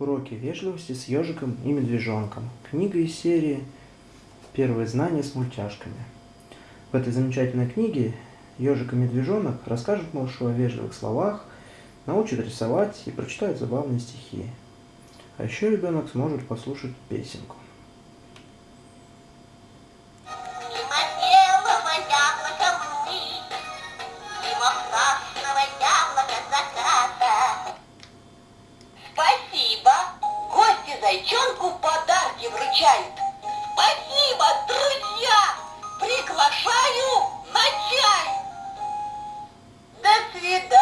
Уроки вежливости с ежиком и медвежонком. Книга из серии «Первые знания с мультяшками». В этой замечательной книге ежик и медвежонок расскажут малышу о вежливых словах, научат рисовать и прочитают забавные стихи. А еще ребенок сможет послушать песенку. Мимо белого яблока мглы, зайчонку подарки вручают. Спасибо, друзья! Приглашаю на чай! До свидания!